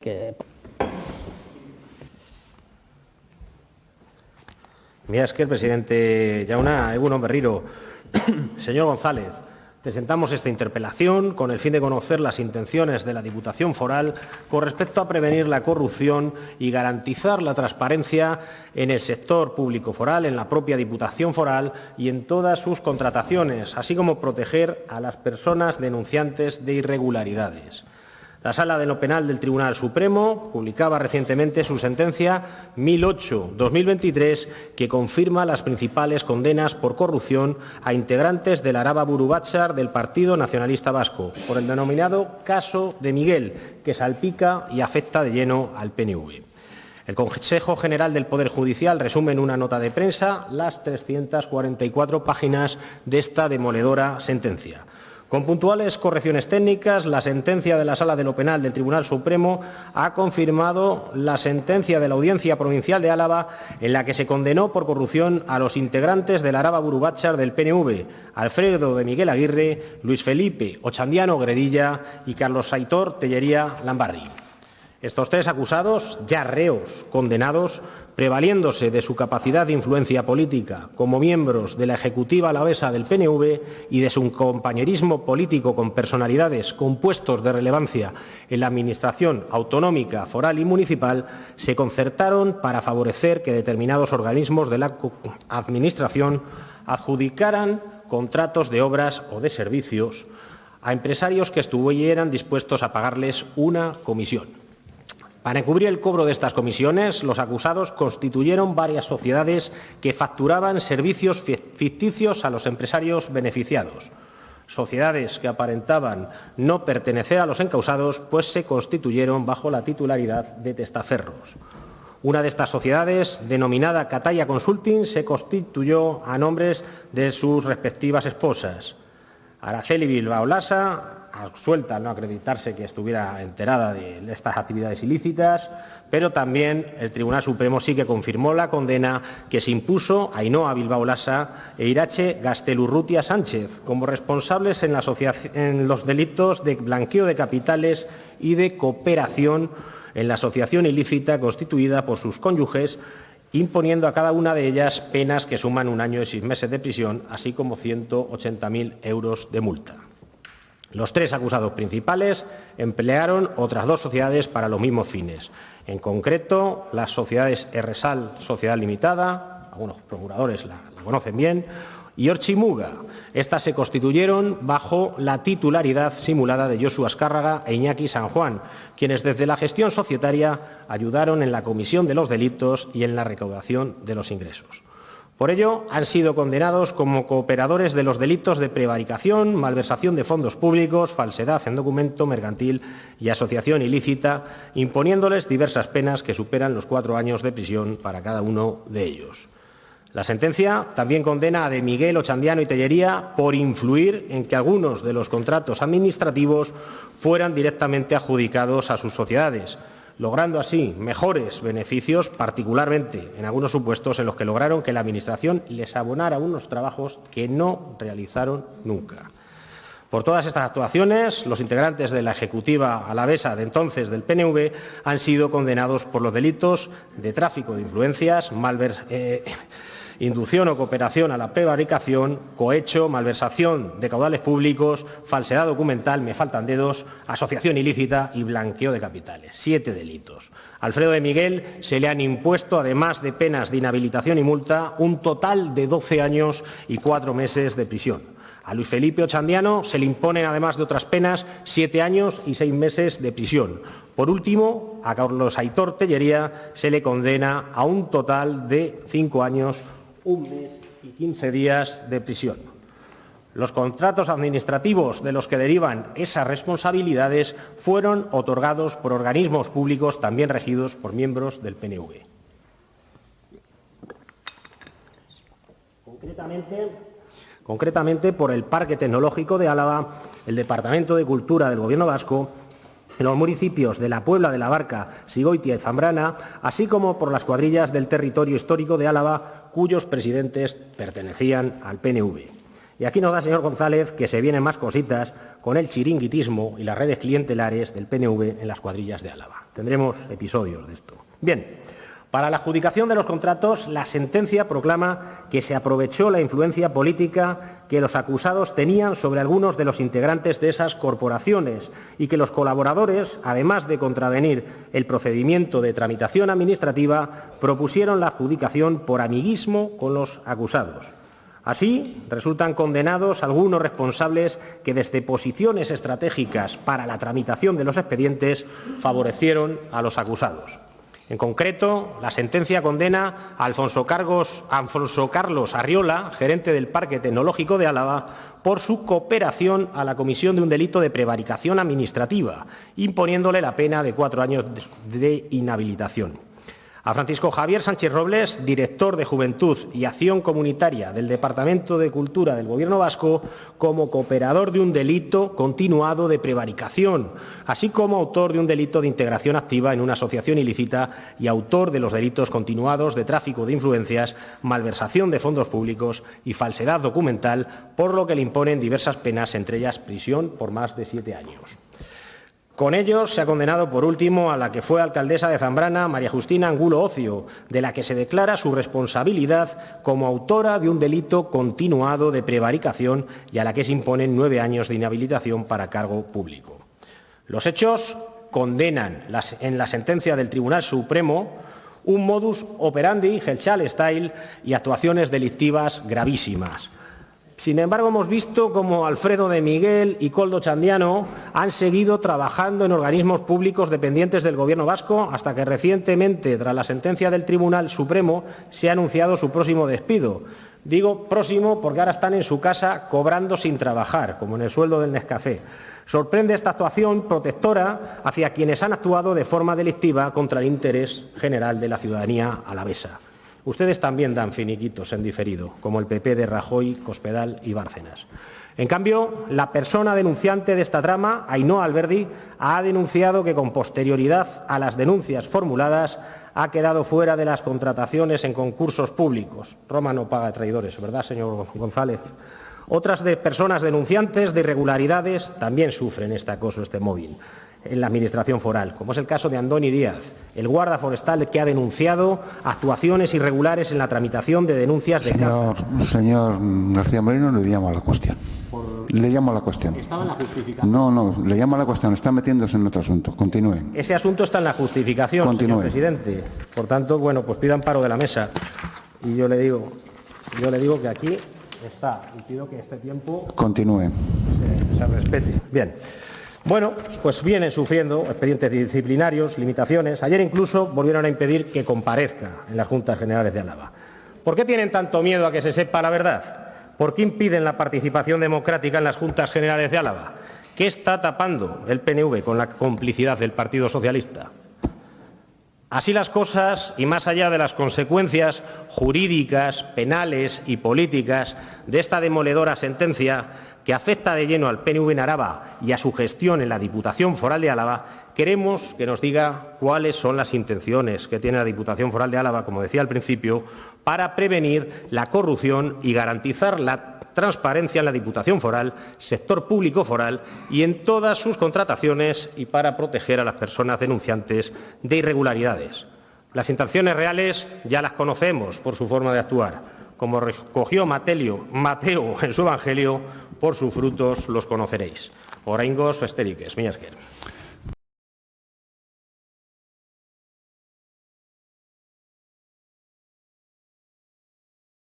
que Mira, es que el presidente Yauna, Egunon Berriro, señor González, presentamos esta interpelación con el fin de conocer las intenciones de la Diputación Foral con respecto a prevenir la corrupción y garantizar la transparencia en el sector público foral, en la propia Diputación Foral y en todas sus contrataciones, así como proteger a las personas denunciantes de irregularidades. La Sala de lo Penal del Tribunal Supremo publicaba recientemente su sentencia 1008-2023 que confirma las principales condenas por corrupción a integrantes del Araba Burubachar del Partido Nacionalista Vasco por el denominado caso de Miguel, que salpica y afecta de lleno al PNV. El Consejo General del Poder Judicial resume en una nota de prensa las 344 páginas de esta demoledora sentencia. Con puntuales correcciones técnicas, la sentencia de la Sala de lo Penal del Tribunal Supremo ha confirmado la sentencia de la Audiencia Provincial de Álava en la que se condenó por corrupción a los integrantes del Araba Burubachar del PNV, Alfredo de Miguel Aguirre, Luis Felipe Ochandiano Gredilla y Carlos Saitor Tellería Lambarri. Estos tres acusados, ya reos condenados, prevaliéndose de su capacidad de influencia política como miembros de la Ejecutiva alavesa del PNV y de su compañerismo político con personalidades con puestos de relevancia en la Administración autonómica, foral y municipal, se concertaron para favorecer que determinados organismos de la Administración adjudicaran contratos de obras o de servicios a empresarios que estuvieran dispuestos a pagarles una comisión. Para encubrir el cobro de estas comisiones, los acusados constituyeron varias sociedades que facturaban servicios ficticios a los empresarios beneficiados. Sociedades que aparentaban no pertenecer a los encausados, pues se constituyeron bajo la titularidad de testaferros. Una de estas sociedades, denominada Cataya Consulting, se constituyó a nombres de sus respectivas esposas. Araceli Bilbao Lasa, suelta al no acreditarse que estuviera enterada de estas actividades ilícitas, pero también el Tribunal Supremo sí que confirmó la condena que se impuso a Ainhoa Bilbao Lasa e Irache Gastelurrutia Sánchez como responsables en los delitos de blanqueo de capitales y de cooperación en la asociación ilícita constituida por sus cónyuges imponiendo a cada una de ellas penas que suman un año y seis meses de prisión, así como 180.000 euros de multa. Los tres acusados principales emplearon otras dos sociedades para los mismos fines. En concreto, las sociedades Erresal Sociedad Limitada, algunos procuradores la, conocen bien, y Orchimuga. Estas se constituyeron bajo la titularidad simulada de Josu Azcárraga e Iñaki San Juan, quienes desde la gestión societaria ayudaron en la comisión de los delitos y en la recaudación de los ingresos. Por ello, han sido condenados como cooperadores de los delitos de prevaricación, malversación de fondos públicos, falsedad en documento mercantil y asociación ilícita, imponiéndoles diversas penas que superan los cuatro años de prisión para cada uno de ellos. La sentencia también condena a De Miguel, Ochandiano y Tellería por influir en que algunos de los contratos administrativos fueran directamente adjudicados a sus sociedades, logrando así mejores beneficios, particularmente en algunos supuestos en los que lograron que la Administración les abonara unos trabajos que no realizaron nunca. Por todas estas actuaciones, los integrantes de la Ejecutiva alavesa de entonces del PNV han sido condenados por los delitos de tráfico de influencias, malver, eh, inducción o cooperación a la prevaricación, cohecho, malversación de caudales públicos, falsedad documental, me faltan dedos, asociación ilícita y blanqueo de capitales. Siete delitos. Alfredo de Miguel se le han impuesto, además de penas de inhabilitación y multa, un total de 12 años y cuatro meses de prisión. A Luis Felipe Ochandiano se le imponen, además de otras penas, siete años y seis meses de prisión. Por último, a Carlos Aitor Tellería se le condena a un total de cinco años un mes y 15 días de prisión. Los contratos administrativos de los que derivan esas responsabilidades fueron otorgados por organismos públicos también regidos por miembros del PNV. Concretamente, por el Parque Tecnológico de Álava, el Departamento de Cultura del Gobierno vasco los municipios de la Puebla de la Barca, Sigoitia y Zambrana, así como por las cuadrillas del territorio histórico de Álava, cuyos presidentes pertenecían al PNV. Y aquí nos da, señor González, que se vienen más cositas con el chiringuitismo y las redes clientelares del PNV en las cuadrillas de Álava. Tendremos episodios de esto. Bien, para la adjudicación de los contratos, la sentencia proclama que se aprovechó la influencia política que los acusados tenían sobre algunos de los integrantes de esas corporaciones y que los colaboradores, además de contravenir el procedimiento de tramitación administrativa, propusieron la adjudicación por amiguismo con los acusados. Así, resultan condenados algunos responsables que desde posiciones estratégicas para la tramitación de los expedientes favorecieron a los acusados. En concreto, la sentencia condena a Alfonso, Carlos Arriola, gerente del Parque Tecnológico de Álava, por su cooperación a la comisión de un delito de prevaricación administrativa, imponiéndole la pena de cuatro años de inhabilitación a Francisco Javier Sánchez Robles, director de Juventud y Acción Comunitaria del Departamento de Cultura del Gobierno vasco, como cooperador de un delito continuado de prevaricación, así como autor de un delito de integración activa en una asociación ilícita y autor de los delitos continuados de tráfico de influencias, malversación de fondos públicos y falsedad documental, por lo que le imponen diversas penas, entre ellas prisión por más de siete años. Con ellos se ha condenado, por último, a la que fue alcaldesa de Zambrana, María Justina Angulo Ocio, de la que se declara su responsabilidad como autora de un delito continuado de prevaricación y a la que se imponen nueve años de inhabilitación para cargo público. Los hechos condenan en la sentencia del Tribunal Supremo un modus operandi, Helchal style, y actuaciones delictivas gravísimas sin embargo, hemos visto cómo Alfredo de Miguel y Coldo Chandiano han seguido trabajando en organismos públicos dependientes del Gobierno vasco hasta que recientemente, tras la sentencia del Tribunal Supremo, se ha anunciado su próximo despido. Digo próximo porque ahora están en su casa cobrando sin trabajar, como en el sueldo del Nescafé. Sorprende esta actuación protectora hacia quienes han actuado de forma delictiva contra el interés general de la ciudadanía alavesa. Ustedes también dan finiquitos en diferido, como el PP de Rajoy, Cospedal y Bárcenas. En cambio, la persona denunciante de esta trama, Ainhoa Alberdi, ha denunciado que con posterioridad a las denuncias formuladas ha quedado fuera de las contrataciones en concursos públicos. Roma no paga traidores, ¿verdad, señor González? Otras de personas denunciantes de irregularidades también sufren este acoso, este móvil en la Administración foral, como es el caso de Andoni Díaz, el guarda forestal que ha denunciado actuaciones irregulares en la tramitación de denuncias de Señor, señor García Moreno, le llamo a la cuestión. Le llamo a la cuestión. Estaba en la justificación. No, no, le llamo a la cuestión. Está metiéndose en otro asunto. Continúe. Ese asunto está en la justificación, Continúe. señor presidente. Por tanto, bueno, pues pidan paro de la mesa. Y yo le digo, yo le digo que aquí está y pido que este tiempo Continúe. se, se respete. Bien. Bueno, pues vienen sufriendo expedientes disciplinarios, limitaciones. Ayer incluso volvieron a impedir que comparezca en las Juntas Generales de Álava. ¿Por qué tienen tanto miedo a que se sepa la verdad? ¿Por qué impiden la participación democrática en las Juntas Generales de Álava? ¿Qué está tapando el PNV con la complicidad del Partido Socialista? Así las cosas, y más allá de las consecuencias jurídicas, penales y políticas de esta demoledora sentencia, que afecta de lleno al PNV en Araba y a su gestión en la Diputación Foral de Álava, queremos que nos diga cuáles son las intenciones que tiene la Diputación Foral de Álava, como decía al principio, para prevenir la corrupción y garantizar la transparencia en la Diputación Foral, sector público foral y en todas sus contrataciones y para proteger a las personas denunciantes de irregularidades. Las intenciones reales ya las conocemos por su forma de actuar. Como recogió Mateo en su Evangelio, por sus frutos los conoceréis. Oraingos festeriques, mila esker.